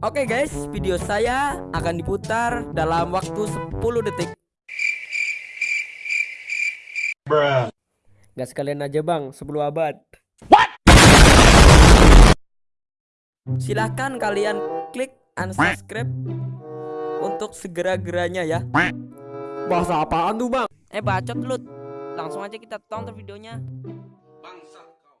Oke guys, video saya akan diputar dalam waktu 10 detik. Gak sekalian aja bang, 10 abad. What? Silahkan kalian klik unsubscribe untuk segera-geranya ya. Bahasa apaan tuh bang? Eh bacot lu. Langsung aja kita tonton videonya. Bangsat kau.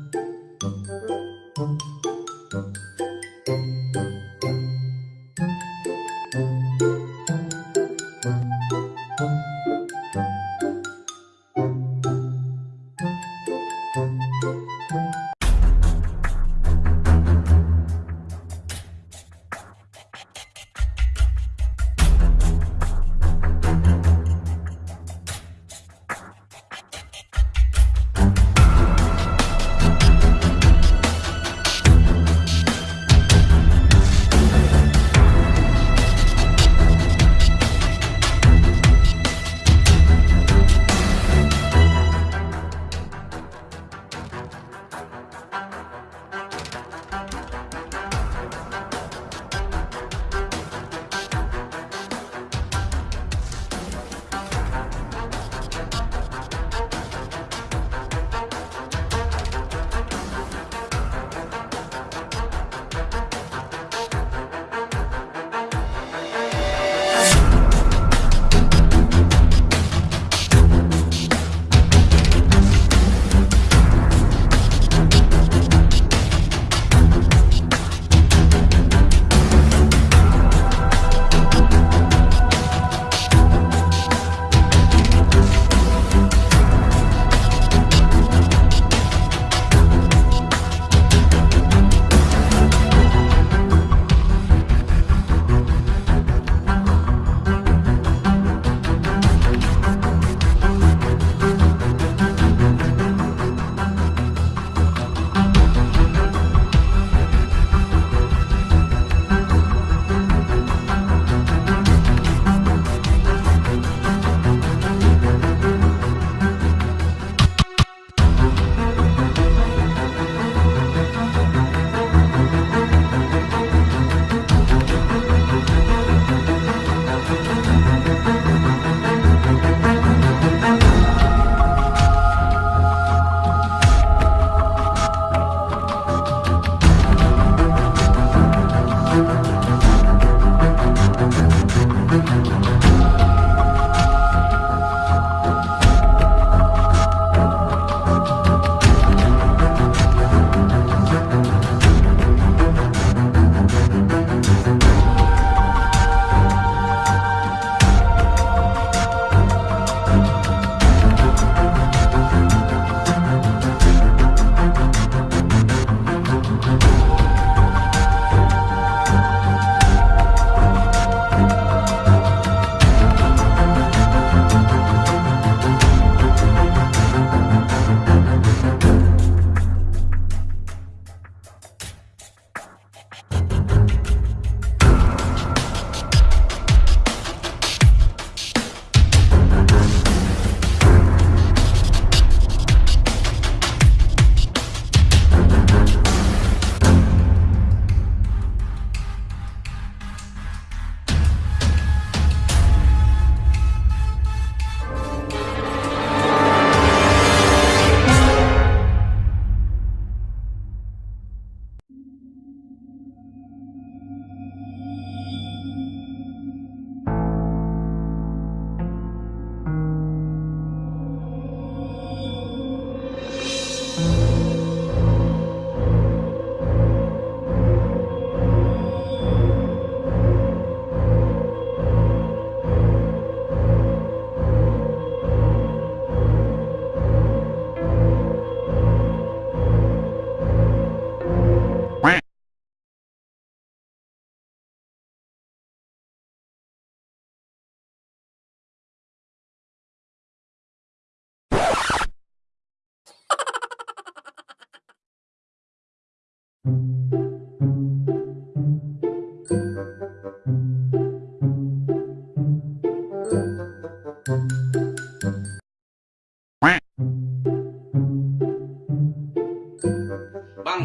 Bằng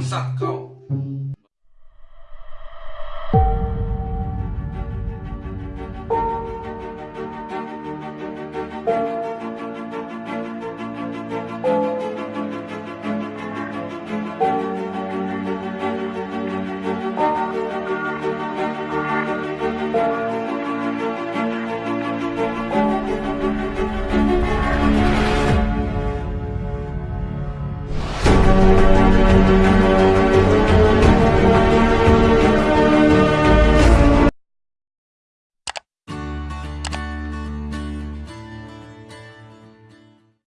sắc